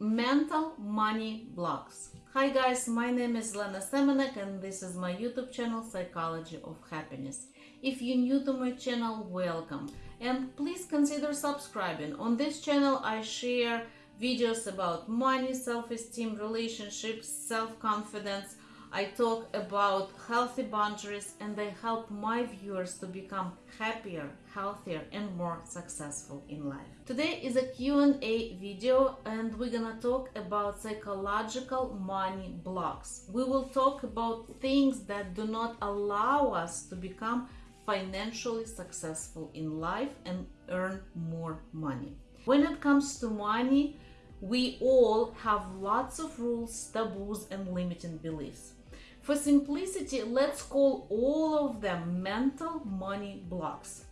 mental money blocks. Hi guys, my name is Lena Semenek and this is my YouTube channel Psychology of Happiness. If you're new to my channel, welcome and please consider subscribing. On this channel I share videos about money, self-esteem, relationships, self-confidence, I talk about healthy boundaries and I help my viewers to become happier, healthier and more successful in life. Today is a Q&A video and we're gonna talk about psychological money blocks. We will talk about things that do not allow us to become financially successful in life and earn more money. When it comes to money, we all have lots of rules, taboos, and limiting beliefs. For simplicity, let's call all of them mental money blocks.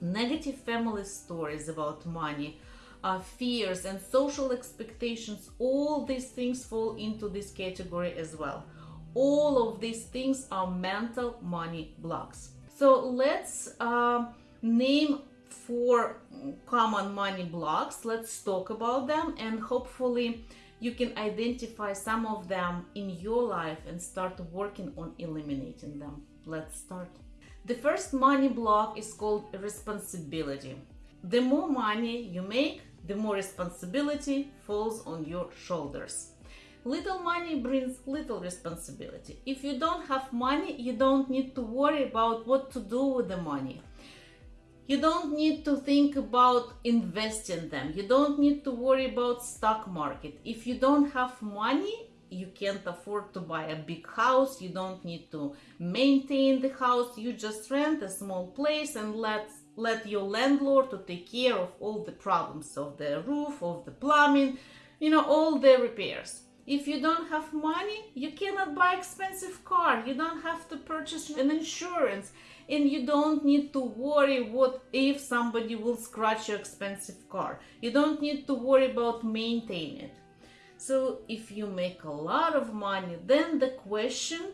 Negative family stories about money, uh, fears, and social expectations, all these things fall into this category as well. All of these things are mental money blocks. So let's uh, name four common money blocks. Let's talk about them and hopefully you can identify some of them in your life and start working on eliminating them. Let's start. The first money block is called responsibility. The more money you make, the more responsibility falls on your shoulders. Little money brings little responsibility. If you don't have money, you don't need to worry about what to do with the money. You don't need to think about investing them. You don't need to worry about stock market. If you don't have money, you can't afford to buy a big house. You don't need to maintain the house. You just rent a small place and let let your landlord to take care of all the problems of the roof, of the plumbing, you know, all the repairs. If you don't have money, you cannot buy expensive car. You don't have to purchase an insurance and you don't need to worry what if somebody will scratch your expensive car. You don't need to worry about maintaining it. So if you make a lot of money, then the question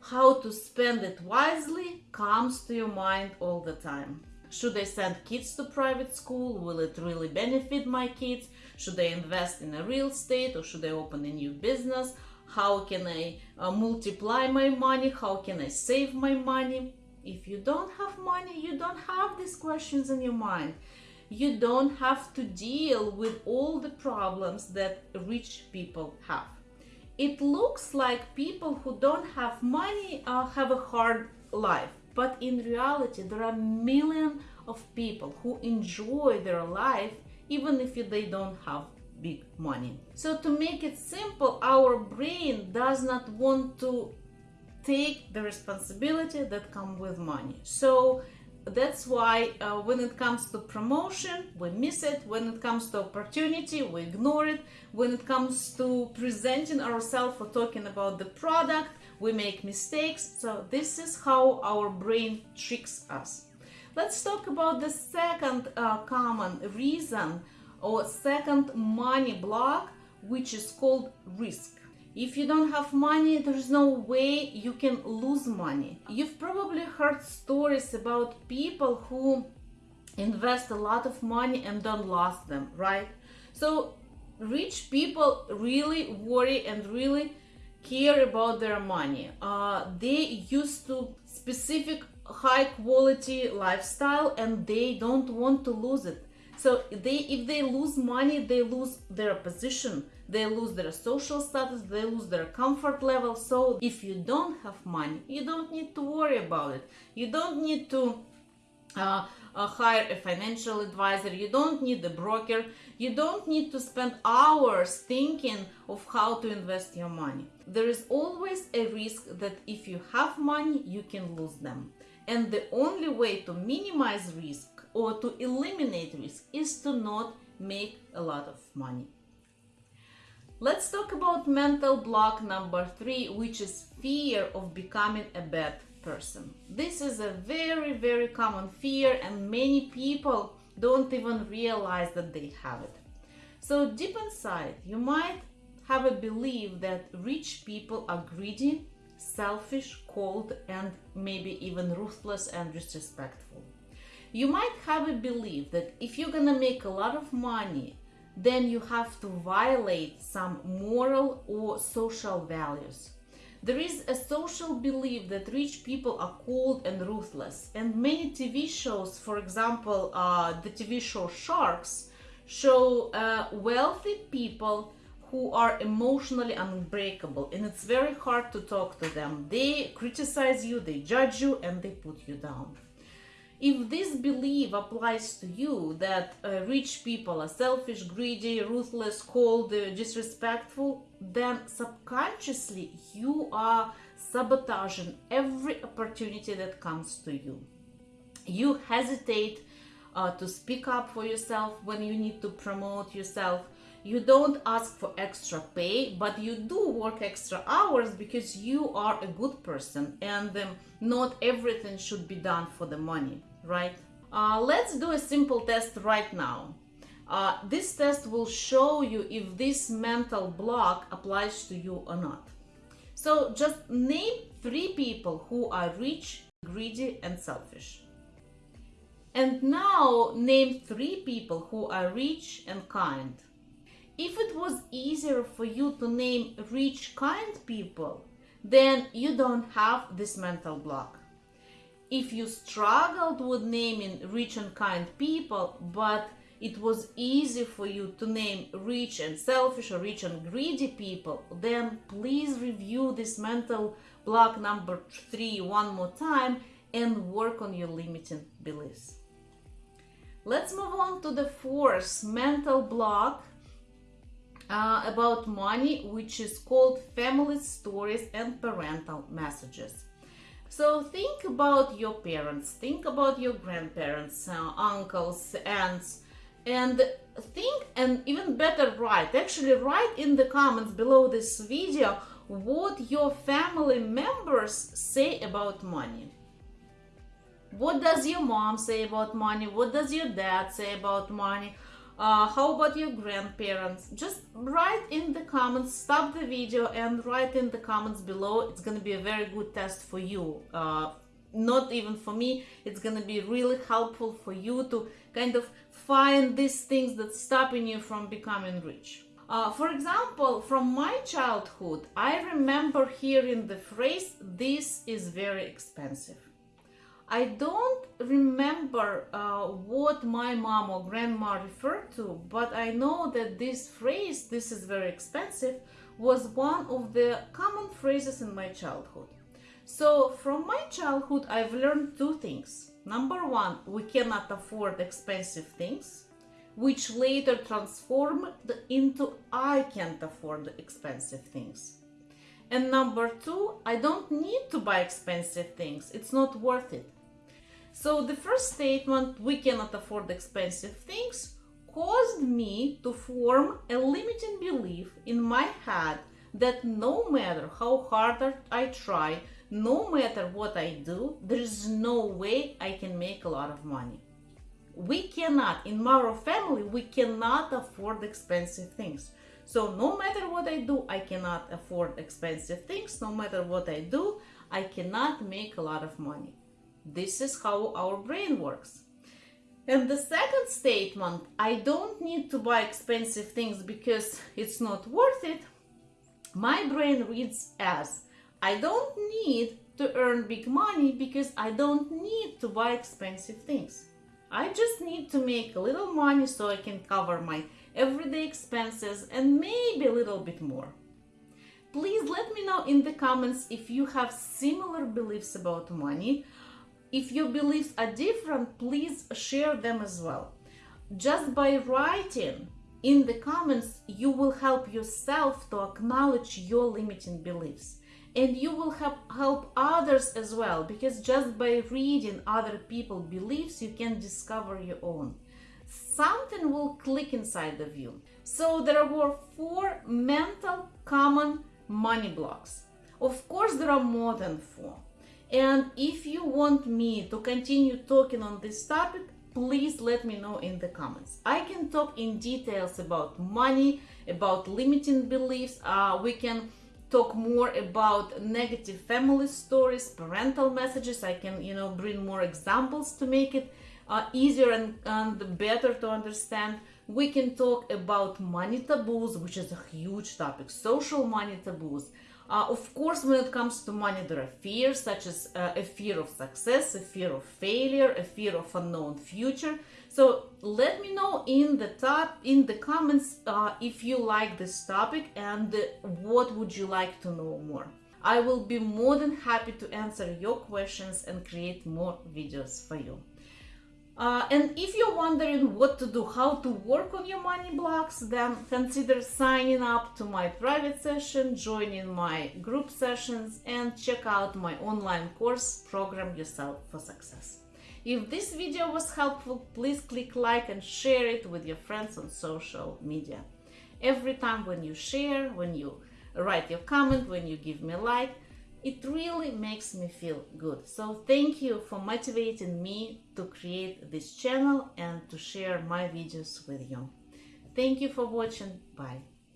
how to spend it wisely comes to your mind all the time. Should I send kids to private school? Will it really benefit my kids? Should I invest in a real estate or should I open a new business? How can I uh, multiply my money? How can I save my money? If you don't have money, you don't have these questions in your mind. You don't have to deal with all the problems that rich people have. It looks like people who don't have money uh, have a hard life, but in reality, there are millions of people who enjoy their life even if they don't have big money. So to make it simple, our brain does not want to take the responsibility that come with money. So that's why uh, when it comes to promotion, we miss it. When it comes to opportunity, we ignore it. When it comes to presenting ourselves or talking about the product, we make mistakes. So this is how our brain tricks us. Let's talk about the second uh, common reason or second money block, which is called risk. If you don't have money, there's no way you can lose money. You've probably heard stories about people who invest a lot of money and don't lose them, right? So rich people really worry and really care about their money. Uh, they used to specific high quality lifestyle and they don't want to lose it. So they, if they lose money, they lose their position, they lose their social status, they lose their comfort level. So if you don't have money, you don't need to worry about it. You don't need to uh, uh, hire a financial advisor, you don't need a broker, you don't need to spend hours thinking of how to invest your money. There is always a risk that if you have money, you can lose them. And the only way to minimize risk or to eliminate risk is to not make a lot of money. Let's talk about mental block number three, which is fear of becoming a bad person. This is a very, very common fear and many people don't even realize that they have it. So deep inside, you might have a belief that rich people are greedy, selfish, cold, and maybe even ruthless and disrespectful. You might have a belief that if you're gonna make a lot of money, then you have to violate some moral or social values. There is a social belief that rich people are cold and ruthless, and many TV shows, for example, uh, the TV show Sharks, show uh, wealthy people who are emotionally unbreakable, and it's very hard to talk to them. They criticize you, they judge you, and they put you down. If this belief applies to you that uh, rich people are selfish, greedy, ruthless, cold, uh, disrespectful, then subconsciously you are sabotaging every opportunity that comes to you. You hesitate uh, to speak up for yourself when you need to promote yourself. You don't ask for extra pay, but you do work extra hours because you are a good person and um, not everything should be done for the money right? Uh, let's do a simple test right now. Uh, this test will show you if this mental block applies to you or not. So just name three people who are rich, greedy and selfish. And now name three people who are rich and kind. If it was easier for you to name rich, kind people, then you don't have this mental block if you struggled with naming rich and kind people, but it was easy for you to name rich and selfish or rich and greedy people, then please review this mental block number three one more time and work on your limiting beliefs. Let's move on to the fourth mental block uh, about money, which is called family stories and parental messages. So think about your parents, think about your grandparents, uh, uncles, aunts, and think and even better write, actually write in the comments below this video what your family members say about money. What does your mom say about money? What does your dad say about money? Uh, how about your grandparents? Just write in the comments, stop the video and write in the comments below. It's to be a very good test for you. Uh, not even for me, it's to be really helpful for you to kind of find these things that stopping you from becoming rich. Uh, for example, from my childhood, I remember hearing the phrase, this is very expensive. I don't remember uh, what my mom or grandma referred to, but I know that this phrase, this is very expensive, was one of the common phrases in my childhood. So from my childhood, I've learned two things. Number one, we cannot afford expensive things, which later transformed into I can't afford expensive things. And number two, I don't need to buy expensive things. It's not worth it. So the first statement, we cannot afford expensive things, caused me to form a limiting belief in my head that no matter how hard I try, no matter what I do, there is no way I can make a lot of money. We cannot, in our family, we cannot afford expensive things. So no matter what I do, I cannot afford expensive things. No matter what I do, I cannot make a lot of money. This is how our brain works. And the second statement, I don't need to buy expensive things because it's not worth it, my brain reads as, I don't need to earn big money because I don't need to buy expensive things. I just need to make a little money so I can cover my everyday expenses and maybe a little bit more. Please let me know in the comments if you have similar beliefs about money if your beliefs are different, please share them as well. Just by writing in the comments, you will help yourself to acknowledge your limiting beliefs. And you will help, help others as well, because just by reading other people's beliefs, you can discover your own. Something will click inside of you. So there were four mental common money blocks. Of course, there are more than four. And if you want me to continue talking on this topic, please let me know in the comments. I can talk in details about money, about limiting beliefs. Uh, we can talk more about negative family stories, parental messages. I can, you know, bring more examples to make it uh, easier and, and better to understand. We can talk about money taboos, which is a huge topic, social money taboos. Uh, of course, when it comes to money, there are fears such as uh, a fear of success, a fear of failure, a fear of unknown future. So let me know in the top in the comments uh, if you like this topic and what would you like to know more. I will be more than happy to answer your questions and create more videos for you. Uh, and if you're wondering what to do, how to work on your money blocks, then consider signing up to my private session, joining my group sessions, and check out my online course, Program Yourself for Success. If this video was helpful, please click like and share it with your friends on social media. Every time when you share, when you write your comment, when you give me like, it really makes me feel good. So thank you for motivating me to create this channel and to share my videos with you. Thank you for watching. Bye.